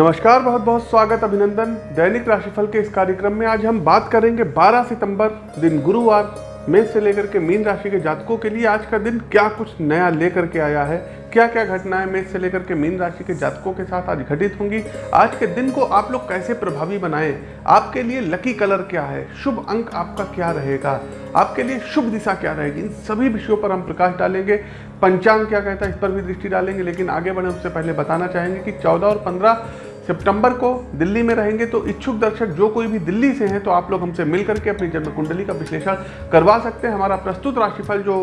नमस्कार, बहुत बहुत स्वागत, अभिनंदन। दैनिक राशिफल के इस कार्यक्रम में आज हम बात करेंगे 12 सितंबर, दिन गुरुवार, मेष से लेकर के मीन राशि के जातकों के लिए आज का दिन क्या कुछ नया लेकर के आया है क्या क्या घटनाएँ मेष से लेकर के मीन राशि के जातकों के साथ आज घटित होंगी, आज के दिन को आप लोग कैसे प्रभावी बनाएँ, आपके लिए लकी कलर क्या है, शुभ अंक आपका क्या रहेगा, आपके लिए शुभ दिशा क्या रहेगी, इन सभी विषयों पर हम प्रकाश डालेंगे। पंचांग क्या कहता है, इस पर भी दृष्टि डालेंगे, लेकिन आगे बढ़े उससे पहले बताना चाहेंगे कि 14 और 15 सितंबर को दिल्ली में रहेंगे तो इच्छुक दर्शक जो कोई भी दिल्ली से हैं तो आप लोग हमसे मिल करके अपनी जन्म कुंडली का विश्लेषण करवा सकते हैं। हमारा प्रस्तुत राशिफल जो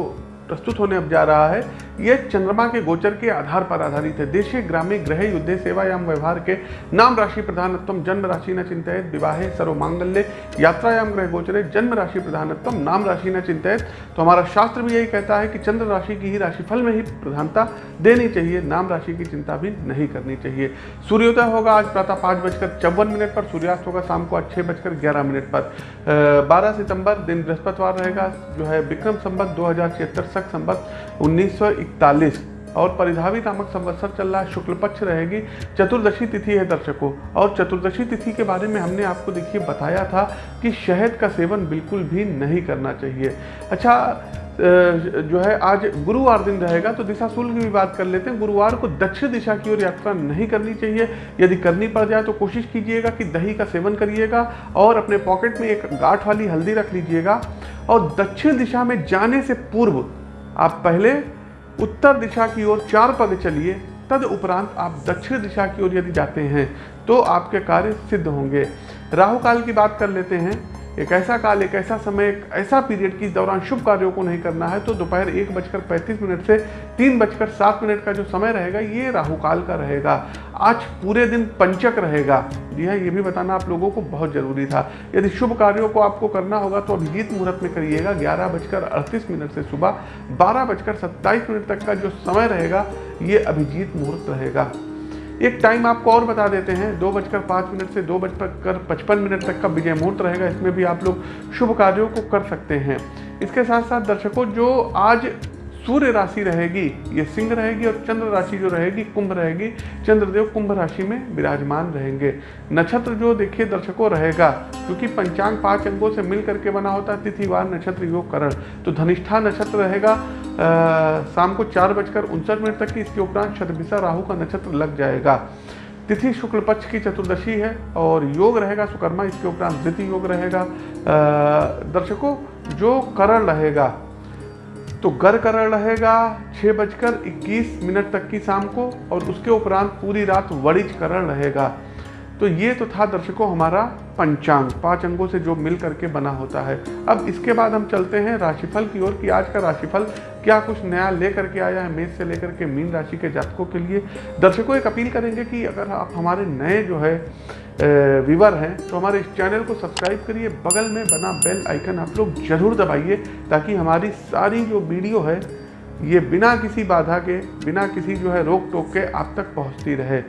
प्रस्तुत होने अब जा रहा है। यह चंद्रमा के गोचर के आधार पर आधारित है। देशीय ग्रामीण ग्रह युद्ध सेवा एवं व्यवहार के नाम राशि प्रधानत्व जन्म राशि न चिंतित, विवाहे सर्वमांगल्य, यात्रायाम ग्रह गोचरे, जन्म राशि प्रधानत्व नाम राशि न चिंतित। तो हमारा शास्त्र भी यही कहता है कि चंद्र राशि की ही राशिफल में ही प्रधानता देनी चाहिए, नाम राशि की चिंता भी नहीं करनी चाहिए। सूर्योदय होगा आज प्रातः पाँच बजकर चौवन मिनट पर, सूर्यास्त होगा शाम को आज छः बजकर ग्यारह मिनट पर। बारह सितंबर दिन बृहस्पतिवार रहेगा, जो है विक्रम संबत दो हज़ार छिहत्तर सख संबत उन्नीस और परिधावी नामक संवत्सर चल रहा है शुक्ल पक्ष रहेगी। चतुर्दशी तिथि है दर्शकों। और चतुर्दशी तिथि के बारे में हमने आपको देखिए, बताया था कि शहद का सेवन बिल्कुल भी नहीं करना चाहिए। अच्छा जो है, आज गुरुवार दिन रहेगा तो दिशा शुल्क की भी बात कर लेते हैं। गुरुवार को दक्षिण दिशा की ओर यात्रा नहीं करनी चाहिए। यदि करनी पड़ जाए तो कोशिश कीजिएगा कि दही का सेवन करिएगा और अपने पॉकेट में एक गांठ वाली हल्दी रख लीजिएगा। और दक्षिण दिशा में जाने से पूर्व आप पहले उत्तर दिशा की ओर चार पद चलिए, तद उपरांत आप दक्षिण दिशा की ओर यदि जाते हैं तो आपके कार्य सिद्ध होंगे। राहु काल की बात कर लेते हैं। एक ऐसा काल, एक ऐसा समय, एक ऐसा पीरियड की दौरान शुभ कार्यों को नहीं करना है तो दोपहर एक बजकर पैंतीस मिनट से तीन बजकर सात मिनट का जो समय रहेगा, ये राहु काल का रहेगा। आज पूरे दिन पंचक रहेगा। जी हाँ ये भी बताना आप लोगों को बहुत ज़रूरी था। यदि शुभ कार्यों को आपको करना होगा तो अभिजीत मुहूर्त में करिएगा। ग्यारह बजकर अड़तीस मिनट से सुबह बारह बजकर सत्ताईस मिनट तक का जो समय रहेगा, ये अभिजीत मुहूर्त रहेगा। एक टाइम आपको और बता देते हैं, दो बजकर पाँच मिनट से दो बजकर पचपन मिनट तक का विजय मुहूर्त रहेगा, इसमें भी आप लोग शुभ कार्यों को कर सकते हैं। इसके साथ साथ दर्शकों, जो आज सूर्य राशि रहेगी, ये सिंह रहेगी और चंद्र राशि जो रहेगी, कुंभ रहेगी। चंद्रदेव कुंभ राशि में विराजमान रहेंगे। नक्षत्र जो देखिए दर्शकों रहेगा, क्योंकि पंचांग पाँच अंगों से मिल करके बना होता है, तिथिवार, नक्षत्र, योग, करण। तो धनिष्ठा नक्षत्र रहेगा शाम को चार बजकर उनसठ मिनट तक इसके उपरांत शतभिषा राहु का नक्षत्र लग जाएगा। तिथि शुक्ल पक्ष की चतुर्दशी है और योग रहेगा, सुकर्मा, इसके उपरांत द्वितीय योग रहेगा। दर्शकों, जो करण रहेगा तो गर करण रहेगा छः बजकर इक्कीस मिनट तक की शाम को और उसके उपरांत पूरी रात वरिज करण रहेगा। तो ये तो था दर्शकों हमारा पंचांग, पाँच अंगों से जो मिल करके बना होता है। अब इसके बाद हम चलते हैं राशिफल की ओर कि आज का राशिफल क्या कुछ नया लेकर के आया है, मेष से लेकर के मीन राशि के जातकों के लिए। दर्शकों, एक अपील करेंगे कि अगर आप हमारे नए जो है विवर हैं तो हमारे इस चैनल को सब्सक्राइब करिए, बगल में बना बेल आइकन आप लोग ज़रूर दबाइए, ताकि हमारी सारी जो वीडियो है, ये बिना किसी बाधा के, बिना किसी जो है रोक टोक के आप तक पहुँचती रहे।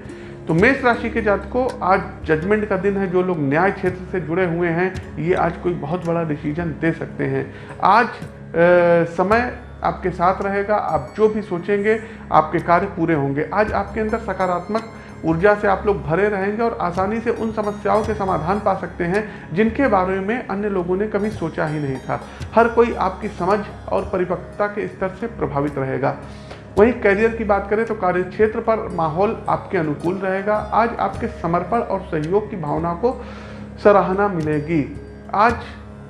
तो मेष राशि के जातकों आज जजमेंट का दिन है जो लोग न्याय क्षेत्र से जुड़े हुए हैं ये आज कोई बहुत बड़ा डिसीज़न दे सकते हैं। आज आ, समय आपके साथ रहेगा आप जो भी सोचेंगे आपके कार्य पूरे होंगे। आज आपके अंदर सकारात्मक ऊर्जा से आप लोग भरे रहेंगे और आसानी से उन समस्याओं के समाधान पा सकते हैं जिनके बारे में अन्य लोगों ने कभी सोचा ही नहीं था। हर कोई आपकी समझ और परिपक्वता के स्तर से प्रभावित रहेगा। वहीं करियर की बात करें तो कार्य क्षेत्र पर माहौल आपके अनुकूल रहेगा। आज आपके समर्पण और सहयोग की भावना को सराहना मिलेगी। आज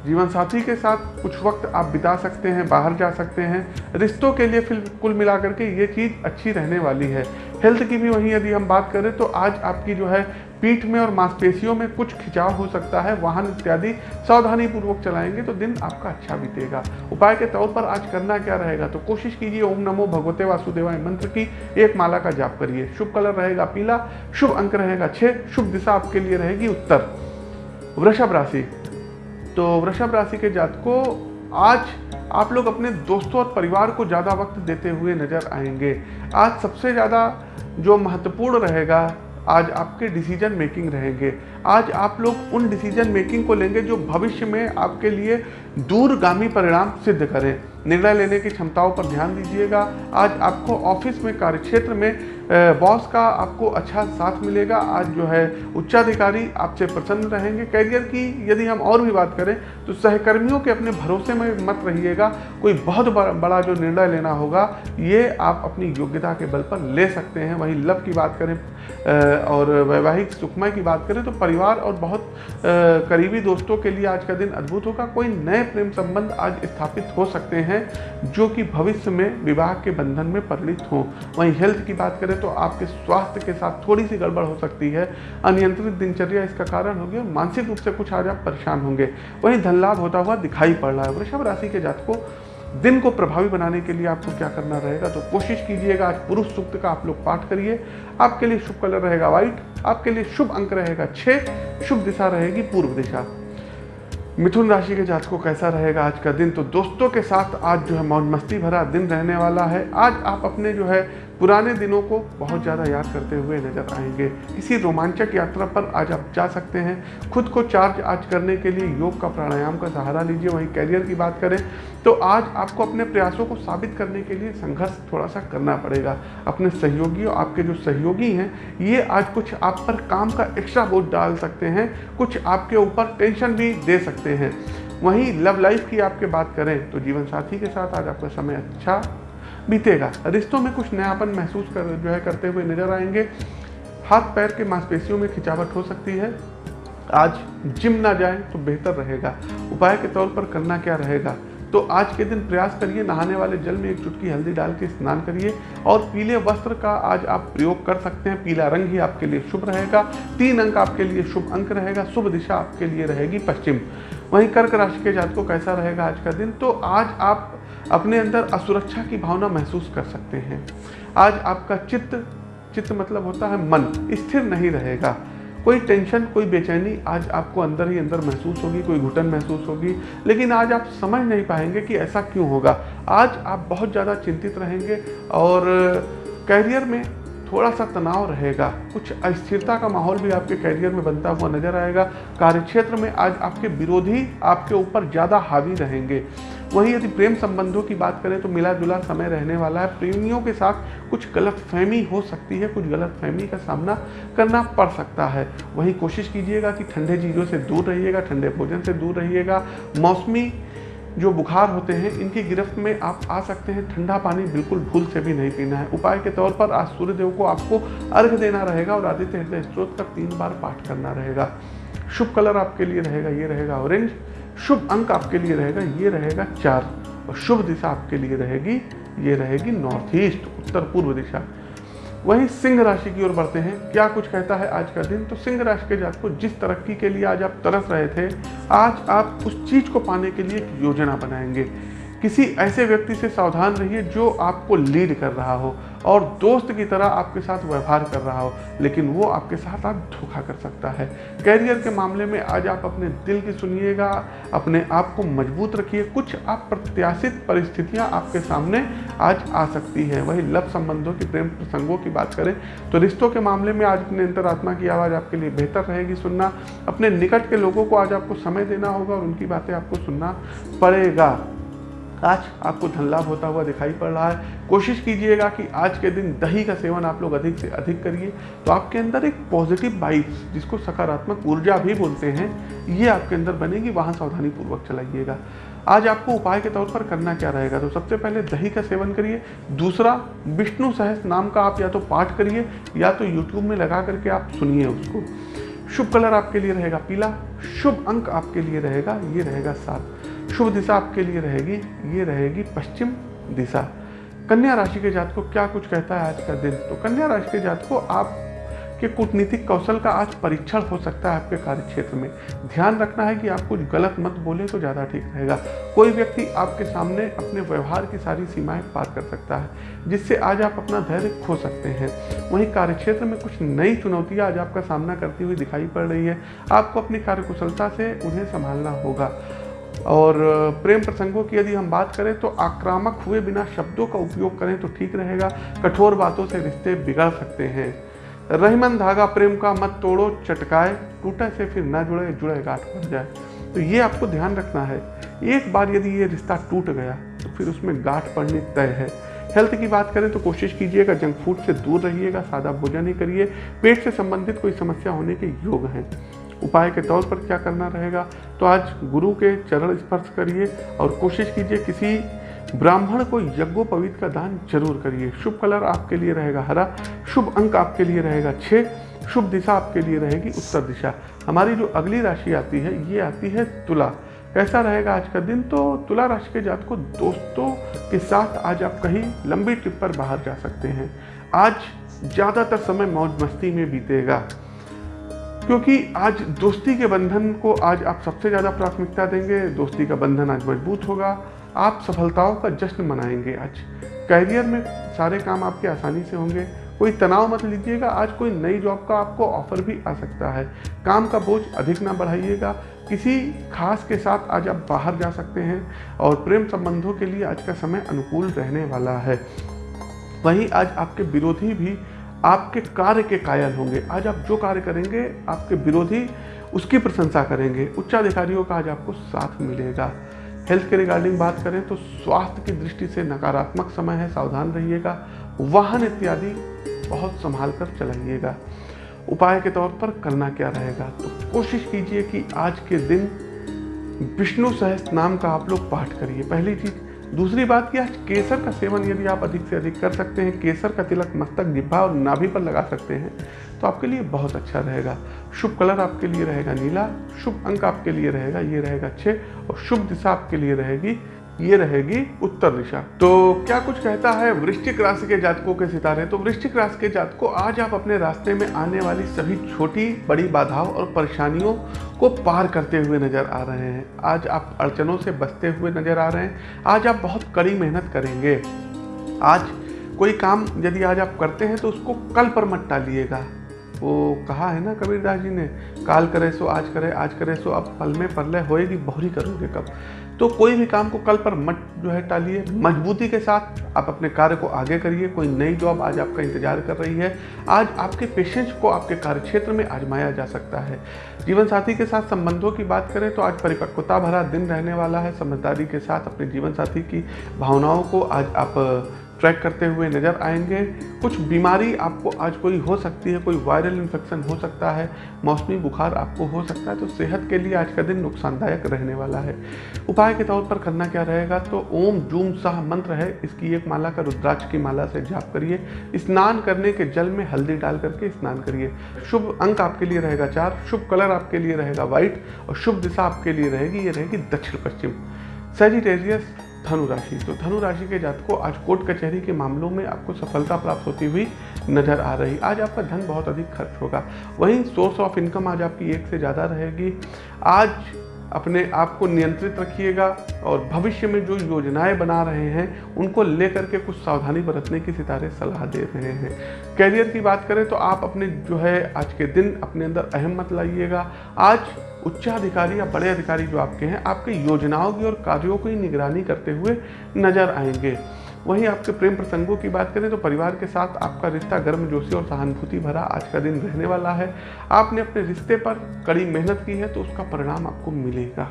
जीवन साथी के साथ कुछ वक्त आप बिता सकते हैं, बाहर जा सकते हैं। रिश्तों के लिए फिर कुल मिलाकर के ये चीज़ अच्छी रहने वाली है। हेल्थ की भी वहीं यदि हम बात करें तो आज आपकी जो है पीठ में और मांसपेशियों में कुछ खिंचाव हो सकता है, वाहन इत्यादि सावधानी पूर्वक चलाएँगे तो दिन आपका अच्छा बीतेगा। उपाय के तौर पर आज करना क्या रहेगा? तो कोशिश कीजिए, ओम नमो भगवते वासुदेवाय मंत्र की एक माला का जाप करिए। शुभ कलर रहेगा पीला, शुभ अंक रहेगा छः शुभ दिशा आपके लिए रहेगी उत्तर। वृषभ राशि तो वृषभ राशि के जातकों, आज आप लोग अपने दोस्तों और परिवार को ज़्यादा वक्त देते हुए नज़र आएँगे। आज सबसे ज़्यादा जो महत्वपूर्ण रहेगा, आज आपके डिसीज़न मेकिंग रहेंगे। आज आप लोग उन डिसीज़न मेकिंग को लेंगे जो भविष्य में आपके लिए दूरगामी परिणाम सिद्ध करें। निर्णय लेने की क्षमताओं पर ध्यान दीजिएगा। आज आपको ऑफ़िस में, कार्यक्षेत्र में बॉस का आपको अच्छा साथ मिलेगा। आज जो है, उच्चाधिकारी आपसे प्रसन्न रहेंगे। कैरियर की यदि हम और भी बात करें तो सहकर्मियों के अपने भरोसे में मत रहिएगा। कोई बहुत बड़ा जो निर्णय लेना होगा, ये आप अपनी योग्यता के बल पर ले सकते हैं। वहीं लव की बात करें और वैवाहिक सुखमय की बात करें तो परिवार और बहुत करीबी दोस्तों के लिए आज का दिन अद्भुत होगा। कोई नए प्रेम संबंध आज स्थापित हो सकते हैं, जो कि भविष्य में विवाह के बंधन में परिणित हों। वहीं हेल्थ की बात करें तो आपके स्वास्थ्य के साथ थोड़ी सी गड़बड़ हो सकती है। अनियंत्रित दिनचर्या इसका कारण होगी और मानसिक रूप से कुछ आज आप परेशान होंगे। वहीं धन लाभ होता हुआ दिखाई पड़ रहा है। वृषभ राशि के जात को दिन को प्रभावी बनाने के लिए आपको क्या करना रहेगा? तो कोशिश कीजिएगा, आज पुरुष सूक्त का आप लोग पाठ करिए। आपके लिए शुभ कलर रहेगा व्हाइट, आपके लिए शुभ अंक रहेगा छः शुभ दिशा रहेगी पूर्व दिशा। मिथुन राशि के जातकों कैसा रहेगा आज का दिन? तो दोस्तों के साथ आज जो है मौज मस्ती भरा दिन रहने वाला है। आज आप अपने जो है पुराने दिनों को बहुत ज़्यादा याद करते हुए नज़र आएँगे। इसी रोमांचक यात्रा पर आज आप जा सकते हैं। खुद को चार्ज आज करने के लिए योग का प्राणायाम का सहारा लीजिए, वहीं कैरियर की बात करें तो आज आपको अपने प्रयासों को साबित करने के लिए संघर्ष थोड़ा सा करना पड़ेगा। अपने सहयोगी और आपके जो सहयोगी हैं, ये आज कुछ आप पर काम का एक्स्ट्रा बोझ डाल सकते हैं, कुछ आपके ऊपर टेंशन भी दे सकते हैं। वहीं लव लाइफ की आपके बात करें तो जीवन साथी के साथ आज आपका समय अच्छा बीतेगा। रिश्तों में कुछ नयापन महसूस कर, जो है करते हुए नज़र आएँगे। हाथ पैर के मांसपेशियों में खिंचावट हो सकती है। आज जिम ना जाए तो बेहतर रहेगा। उपाय के तौर पर करना क्या रहेगा? तो आज के दिन प्रयास करिए, नहाने वाले जल में एक चुटकी हल्दी डाल के स्नान करिए और पीले वस्त्र का आज आप प्रयोग कर सकते हैं। पीला रंग ही आपके लिए शुभ रहेगा, तीन अंक आपके लिए शुभ अंक रहेगा, शुभ दिशा आपके लिए रहेगी पश्चिम। वहीं कर्क राशि के जातकों कैसा रहेगा आज का दिन? तो आज आप अपने अंदर असुरक्षा की भावना महसूस कर सकते हैं। आज आपका चित्त चित्त मतलब होता है मन, स्थिर नहीं रहेगा। कोई टेंशन, कोई बेचैनी आज आपको अंदर ही अंदर महसूस होगी, कोई घुटन महसूस होगी, लेकिन आज आप समझ नहीं पाएँगे कि ऐसा क्यों होगा। आज आप बहुत ज़्यादा चिंतित रहेंगे और कैरियर में थोड़ा सा तनाव रहेगा। कुछ अस्थिरता का माहौल भी आपके कैरियर में बनता हुआ नज़र आएगा। कार्यक्षेत्र में आज आपके विरोधी आपके ऊपर ज़्यादा हावी रहेंगे। वहीं यदि प्रेम संबंधों की बात करें तो मिला जुला समय रहने वाला है। प्रेमियों के साथ कुछ गलत फहमी हो सकती है, कुछ गलत फहमी का सामना करना पड़ सकता है। वहीं कोशिश कीजिएगा कि ठंडे चीज़ों से दूर रहिएगा, ठंडे भोजन से दूर रहिएगा। मौसमी जो बुखार होते हैं, इनकी गिरफ्त में आप आ सकते हैं। ठंडा पानी बिल्कुल भूल से भी नहीं पीना है। उपाय के तौर पर आज सूर्यदेव को आपको अर्घ देना रहेगा और आदित्य हृदय स्त्रोत का तीन बार पाठ करना रहेगा। शुभ कलर आपके लिए रहेगा, ये रहेगा ऑरेंज। शुभ अंक आपके लिए रहेगा, ये रहेगा चार। और शुभ दिशा आपके लिए रहेगी, ये रहेगी नॉर्थ ईस्ट उत्तर पूर्व दिशा। वहीं सिंह राशि की ओर बढ़ते हैं। क्या कुछ कहता है आज का दिन? तो सिंह राशि के जात को जिस तरक्की के लिए आज आप तरस रहे थे, आज आप उस चीज़ को पाने के लिए एक योजना बनाएँगे। किसी ऐसे व्यक्ति से सावधान रहिए जो आपको लीड कर रहा हो और दोस्त की तरह आपके साथ व्यवहार कर रहा हो, लेकिन वो आपके साथ आप धोखा कर सकता है। कैरियर के मामले में आज आप अपने दिल की सुनिएगा, अपने आप को मज़बूत रखिए, कुछ आप प्रत्याशित परिस्थितियाँ आपके सामने आज आ सकती हैं। वही लव संबंधों की प्रेम प्रसंगों की बात करें तो रिश्तों के मामले में आज अपने अंतरात्मा की आवाज़ आपके लिए बेहतर रहेगी सुनना। अपने निकट के लोगों को आज आपको समय देना होगा और उनकी बातें आपको सुनना पड़ेगा। आज आपको धन लाभ होता हुआ दिखाई पड़ रहा है। कोशिश कीजिएगा कि आज के दिन दही का सेवन आप लोग अधिक से अधिक करिए। तो आपके अंदर एक पॉजिटिव वाइब्स जिसको सकारात्मक ऊर्जा भी बोलते हैं, ये आपके अंदर बनेगी। वहाँ सावधानी पूर्वक चलाइएगा। आज आपको उपाय के तौर पर करना क्या रहेगा? तो सबसे पहले दही का सेवन करिए। दूसरा, विष्णु सहस नाम का आप या तो पाठ करिए, या तो यूट्यूब में लगा करके आप सुनिए उसको। शुभ कलर आपके लिए रहेगा पीला, शुभ अंक आपके लिए रहेगा, ये रहेगा सात। शुभ दिशा आपके लिए रहेगी, ये रहेगी पश्चिम दिशा। कन्या राशि के जात को क्या कुछ कहता है आज का दिन? तो कन्या राशि के जात को आप के कूटनीतिक कौशल का आज परीक्षण हो सकता है आपके कार्य क्षेत्र में। ध्यान रखना है कि आप कुछ गलत मत बोले तो ज़्यादा ठीक रहेगा। कोई व्यक्ति आपके सामने अपने व्यवहार की सारी सीमाएँ पार कर सकता है, जिससे आज आप अपना धैर्य खो सकते हैं। वहीं कार्यक्षेत्र में कुछ नई चुनौतियाँ आज आपका सामना करती हुई दिखाई पड़ रही है। आपको अपनी कार्यकुशलता से उन्हें संभालना होगा। और प्रेम प्रसंगों की यदि हम बात करें तो आक्रामक हुए बिना शब्दों का उपयोग करें तो ठीक रहेगा। कठोर बातों से रिश्ते बिगड़ सकते हैं। रहीमन धागा प्रेम का मत तोड़ो, चटकाए, टूटे से फिर ना जुड़े जुड़े गाठ पड़ जाए। तो ये आपको ध्यान रखना है। एक बार यदि ये रिश्ता टूट गया तो फिर उसमें गांठ पड़नी तय है। हेल्थ की बात करें तो कोशिश कीजिएगा, जंक फ़ूड से दूर रहिएगा, सादा भोजन ही करिए। पेट से संबंधित कोई समस्या होने के योग हैं। उपाय के तौर पर क्या करना रहेगा? तो आज गुरु के चरण स्पर्श करिए और कोशिश कीजिए किसी ब्राह्मण को यज्ञोपवीत का दान ज़रूर करिए। शुभ कलर आपके लिए रहेगा हरा, शुभ अंक आपके लिए रहेगा छः शुभ दिशा आपके लिए रहेगी उत्तर दिशा। हमारी जो अगली राशि आती है, ये आती है तुला। कैसा रहेगा आज का दिन? तो तुला राशि के जात को दोस्तों के साथ आज आप कहीं लंबी ट्रिप पर बाहर जा सकते हैं। आज ज़्यादातर समय मौज मस्ती में बीतेगा। क्योंकि आज दोस्ती के बंधन को आज आप सबसे ज़्यादा प्राथमिकता देंगे, दोस्ती का बंधन आज मज़बूत होगा। आप सफलताओं का जश्न मनाएँगे आज। कैरियर में सारे काम आपके आसानी से होंगे। कोई तनाव मत लीजिएगा, आज कोई नई जॉब का आपको ऑफ़र भी आ सकता है। काम का बोझ अधिक ना बढ़ाइएगा। किसी खास के साथ आज आप बाहर जा सकते हैं और प्रेम संबंधों के लिए आज का समय अनुकूल रहने वाला है। वहीं आज आपके विरोधी भी आपके कार्य के कायल होंगे। आज आप जो कार्य करेंगे, आपके विरोधी उसकी प्रशंसा करेंगे। उच्चाधिकारियों का आज आपको साथ मिलेगा। हेल्थ के रिगार्डिंग बात करें तो स्वास्थ्य की दृष्टि से नकारात्मक समय है, सावधान रहिएगा। वाहन इत्यादि बहुत संभाल कर चलाइएगा। उपाय के तौर पर करना क्या रहेगा? तो कोशिश कीजिए कि आज के दिन विष्णु सहस्त्र नाम का आप लोग पाठ करिए। पहली चीज़ दूसरी बात कि आज केसर का सेवन यदि आप अधिक से अधिक कर सकते हैं, केसर का तिलक मस्तक जिब्भा और नाभि पर लगा सकते हैं तो आपके लिए बहुत अच्छा रहेगा। शुभ कलर आपके लिए रहेगा नीला, शुभ अंक आपके लिए रहेगा ये रहेगा छः और शुभ दिशा आपके लिए रहेगी, ये रहेगी उत्तर दिशा। तो क्या कुछ कहता है वृश्चिक राशि के जातकों के सितारे? तो वृश्चिक राशि के जातकों, आज आप अपने रास्ते में आने वाली सभी छोटी, बड़ी बाधाओं और परेशानियों को पार करते हुए नज़र आ रहे हैं। आज आप अड़चनों से बचते हुए नज़र आ रहे हैं। आज आप बहुत कड़ी मेहनत करेंगे। आज कोई काम यदि आज आप करते हैं तो उसको कल पर मत टालिएगा। वो कहा है ना कबीरदास जी ने, काल करे सो आज करे आज करे सो, अब पल में पल होएगी बहुरी करोगे कब? तो कोई भी काम को कल पर मत जो है टालिए। मजबूती के साथ आप अपने कार्य को आगे करिए। कोई नई जॉब आज आपका इंतज़ार कर रही है। आज आपके पेशेंस को आपके कार्य क्षेत्र में आजमाया जा सकता है। जीवन साथी के साथ संबंधों की बात करें तो आज परिपक्वता भरा दिन रहने वाला है। समझदारी के साथ अपने जीवन साथी की भावनाओं को आज आप ट्रैक करते हुए नज़र आएँगे। कुछ बीमारी आपको आज कोई हो सकती है, कोई वायरल इन्फेक्शन हो सकता है, मौसमी बुखार आपको हो सकता है तो सेहत के लिए आज का दिन नुकसानदायक रहने वाला है। उपाय के तौर पर करना क्या रहेगा? तो ओम जूम साह मंत्र है, इसकी एक माला का रुद्राक्ष की माला से जाप करिए। स्नान करने के जल में हल्दी डाल करके स्नान करिए। शुभ अंक आपके लिए रहेगा चार, शुभ कलर आपके लिए रहेगा व्हाइट, और शुभ दिशा आपके लिए रहेगी, ये रहेगी दक्षिण पश्चिम सेजिटेरियस धनु राशि तो धनु राशि के जातकों, आज कोर्ट कचहरी के मामलों में आपको सफलता प्राप्त होती हुई नज़र आ रही। आज आपका धन बहुत अधिक खर्च होगा। वहीं सोर्स ऑफ़ इनकम आज आपकी एक से ज़्यादा रहेगी। आज अपने आप को नियंत्रित रखिएगा और भविष्य में जो योजनाएँ बना रहे हैं, उनको लेकर के कुछ सावधानी बरतने की सितारे सलाह दे रहे हैं। कैरियर की बात करें तो आप अपने जो है आज के दिन अपने अंदर अहम मत लाइएगा। आज उच्चाधिकारी या बड़े अधिकारी जो आपके हैं, आपके योजनाओं की और कार्यों की निगरानी करते हुए नज़र आएँगे। वहीं आपके प्रेम प्रसंगों की बात करें तो परिवार के साथ आपका रिश्ता गर्मजोशी और सहानुभूति भरा आज का दिन रहने वाला है। आपने अपने रिश्ते पर कड़ी मेहनत की है तो उसका परिणाम आपको मिलेगा।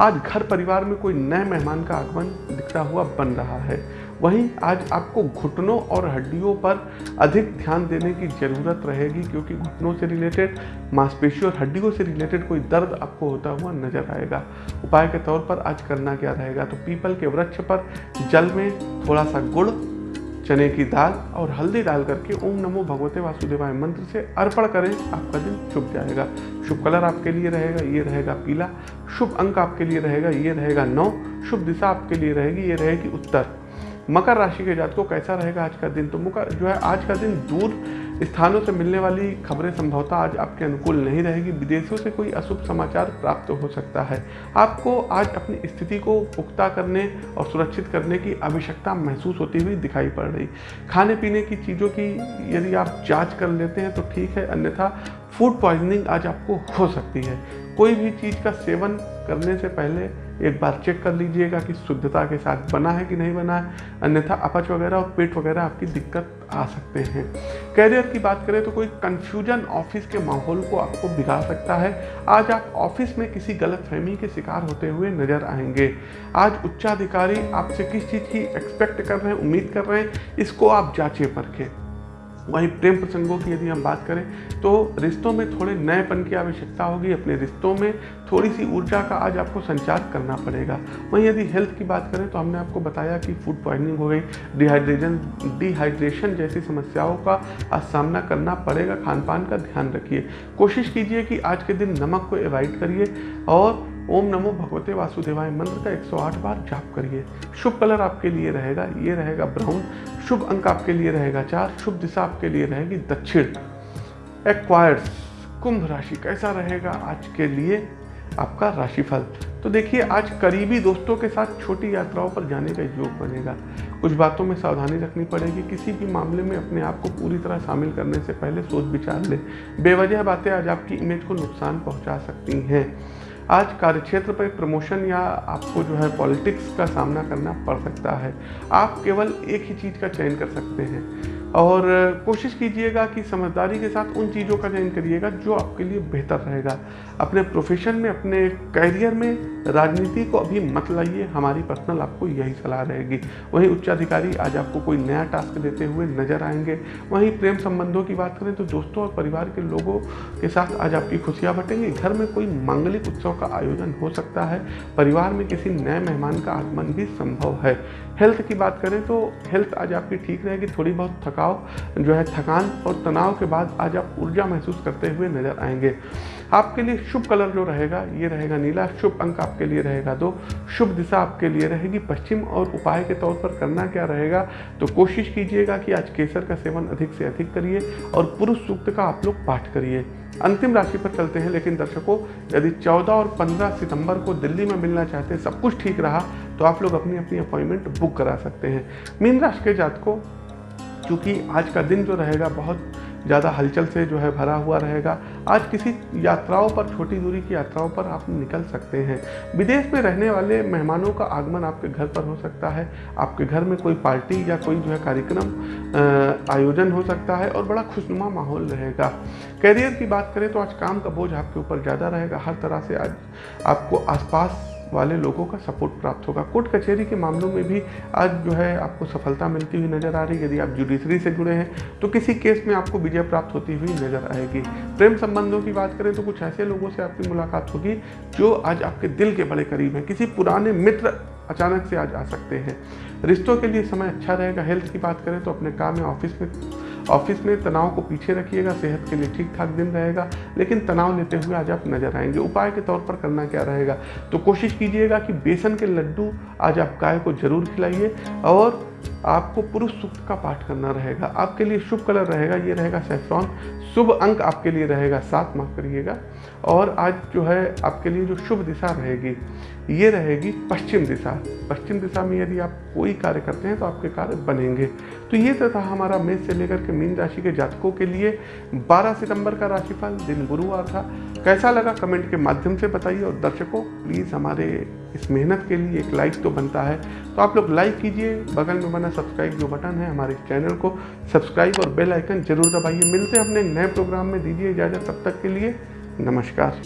आज घर परिवार में कोई नए मेहमान का आगमन दिखता हुआ बन रहा है। वहीं आज आपको घुटनों और हड्डियों पर अधिक ध्यान देने की ज़रूरत रहेगी, क्योंकि घुटनों से रिलेटेड मांसपेशियों और हड्डियों से रिलेटेड कोई दर्द आपको होता हुआ नज़र आएगा। उपाय के तौर पर आज करना क्या रहेगा? तो पीपल के वृक्ष पर जल में थोड़ा सा गुड़, चने की दाल और हल्दी डाल करके ओम नमो भगवते वासुदेवाय मंत्र से अर्पण करें, आपका दिन शुभ जाएगा। शुभ कलर आपके लिए रहेगा, ये रहेगा पीला। शुभ अंक आपके लिए रहेगा, ये रहेगा नौ। शुभ दिशा आपके लिए रहेगी, ये रहेगी उत्तर। मकर राशि के जात को कैसा रहेगा आज का दिन? तो मकर जो है आज का दिन दूर स्थानों से मिलने वाली खबरें संभवतः आज आपके अनुकूल नहीं रहेगी। विदेशों से कोई अशुभ समाचार प्राप्त हो सकता है। आपको आज अपनी स्थिति को पुख्ता करने और सुरक्षित करने की आवश्यकता महसूस होती हुई दिखाई पड़ रही। खाने पीने की चीज़ों की यदि आप जाँच कर लेते हैं तो ठीक है, अन्यथा फ़ूड पॉइजनिंग आज आपको हो सकती है। कोई भी चीज़ का सेवन करने से पहले एक बार चेक कर लीजिएगा कि शुद्धता के साथ बना है कि नहीं बना है। अन्यथा अपच वगैरह और पेट वगैरह आपकी दिक्कत आ सकते हैं। कैरियर की बात करें तो कोई कंफ्यूजन ऑफ़िस के माहौल को आपको बिगाड़ सकता है। आज आप ऑफ़िस में किसी गलत फहमी के शिकार होते हुए नज़र आएँगे। आज उच्चाधिकारी आपसे किस चीज़ की एक्सपेक्ट कर रहे हैं, उम्मीद कर रहे हैं, इसको आप जांचें परखें। वहीं प्रेम प्रसंगों की यदि हम बात करें तो रिश्तों में थोड़े नएपन की आवश्यकता होगी। अपने रिश्तों में थोड़ी सी ऊर्जा का आज आपको संचार करना पड़ेगा। वहीं यदि हेल्थ की बात करें तो हमने आपको बताया कि फ़ूड पॉइजनिंग हो गई डिहाइड्रेशन डिहाइड्रेशन जैसी समस्याओं का आज सामना करना पड़ेगा। खान पान का ध्यान रखिए। कोशिश कीजिए कि आज के दिन नमक को एवॉइड करिए और ओम नमो भगवते वासुदेवाय, मंत्र का 108 बार जाप करिए। शुभ कलर आपके लिए रहेगा, ये रहेगा ब्राउन। शुभ अंक आपके लिए रहेगा चार, शुभ दिशा आपके लिए रहेगी दक्षिण। एक्वायर्स कुंभ राशि कैसा रहेगा आज के लिए? आपका राशिफल। तो देखिए, आज करीबी दोस्तों के साथ छोटी यात्राओं पर जाने का योग बनेगा। कुछ बातों में सावधानी रखनी पड़ेगी, किसी भी मामले में अपने आप को पूरी तरह शामिल करने से पहले सोच विचार लें। बेवजह बातें आज आपकी इमेज को नुकसान पहुँचा सकती हैं। आज कार्यक्षेत्र पर प्रमोशन या आपको जो है पॉलिटिक्स का सामना करना पड़ सकता है। आप केवल एक ही चीज़ का चयन कर सकते हैं। और कोशिश कीजिएगा कि समझदारी के साथ उन चीज़ों का चयन करिएगा जो आपके लिए बेहतर रहेगा। अपने प्रोफेशन में, अपने कैरियर में राजनीति को अभी मत लाइए, हमारी पर्सनल आपको यही सलाह रहेगी। वहीं उच्चाधिकारी आज आपको कोई नया टास्क देते हुए नज़र आएँगे। वहीं प्रेम संबंधों की बात करें तो दोस्तों और परिवार के लोगों के साथ आज आपकी खुशियाँ बटेंगी। घर में कोई मांगलिक उत्सव का आयोजन हो सकता है। परिवार में किसी नए मेहमान का आगमन भी संभव है। हेल्थ की बात करें तो हेल्थ आज आपकी ठीक रहेगी। थोड़ी बहुत थकाव जो है, थकान और तनाव के बाद आज आप ऊर्जा महसूस करते हुए नज़र आएँगे। आपके लिए शुभ कलर जो रहेगा, ये रहेगा नीला। शुभ अंक आपके लिए रहेगा दो। शुभ दिशा आपके लिए रहेगी पश्चिम और उपाय के तौर पर करना क्या रहेगा तो कोशिश कीजिएगा कि आज केसर का सेवन अधिक से अधिक करिए और पुरुष सूक्त का आप लोग पाठ करिए। अंतिम राशि पर चलते हैं, लेकिन दर्शकों, यदि 14 और 15 सितंबर को दिल्ली में मिलना चाहते हैं सब कुछ ठीक रहा तो आप लोग अपनी अपनी अपॉइंटमेंट बुक करा सकते हैं। मीन राशि के जातकों क्योंकि आज का दिन जो रहेगा बहुत ज़्यादा हलचल से जो है भरा हुआ रहेगा। आज किसी यात्राओं पर, छोटी दूरी की यात्राओं पर आप निकल सकते हैं। विदेश में रहने वाले मेहमानों का आगमन आपके घर पर हो सकता है। आपके घर में कोई पार्टी या कोई जो है कार्यक्रम आयोजन हो सकता है और बड़ा खुशनुमा माहौल रहेगा। कैरियर की बात करें तो आज काम का बोझ आपके ऊपर ज़्यादा रहेगा। हर तरह से आज आपको आसपास वाले लोगों का सपोर्ट प्राप्त होगा। कोर्ट कचहरी के मामलों में भी आज जो है आपको सफलता मिलती हुई नज़र आ रही है। यदि आप जुडिशरी से जुड़े हैं तो किसी केस में आपको विजय प्राप्त होती हुई नज़र आएगी। प्रेम संबंधों की बात करें तो कुछ ऐसे लोगों से आपकी मुलाकात होगी, जो आज आपके दिल के बड़े करीब हैं। किसी पुराने मित्र अचानक से आज आ सकते हैं। रिश्तों के लिए समय अच्छा रहेगा। हेल्थ की बात करें तो अपने काम या ऑफ़िस में ऑफ़िस में तनाव को पीछे रखिएगा, सेहत के लिए ठीक ठाक दिन रहेगा, लेकिन तनाव लेते हुए आज आप नज़र आएँगे। उपाय के तौर पर करना क्या रहेगा? तो कोशिश कीजिएगा कि बेसन के लड्डू आज आप गाय को ज़रूर खिलाइए और आपको पुरुष सूक्त का पाठ करना रहेगा। आपके लिए शुभ कलर रहेगा, ये रहेगा सेफ्रॉन। शुभ अंक आपके लिए रहेगा, सात माफ़ करिएगा। और आज जो है आपके लिए जो शुभ दिशा रहेगी, ये रहेगी पश्चिम दिशा। पश्चिम दिशा में यदि आप कोई कार्य करते हैं तो आपके कार्य बनेंगे। तो ये तो था हमारा मेष से लेकर के मीन राशि के जातकों के लिए। 12 सितंबर का राशिफल, दिन गुरुवार था। कैसा लगा कमेंट के माध्यम से बताइए और दर्शकों, प्लीज़ हमारे इस मेहनत के लिए एक लाइक तो बनता है। तो आप लोग लाइक कीजिए, बगल में बना सब्सक्राइब जो बटन है हमारे चैनल को, सब्सक्राइब और बेल आइकन ज़रूर दबाइए। मिलते हैं अपने नए प्रोग्राम में, दीजिए इजाज़त, तब तक के लिए नमस्कार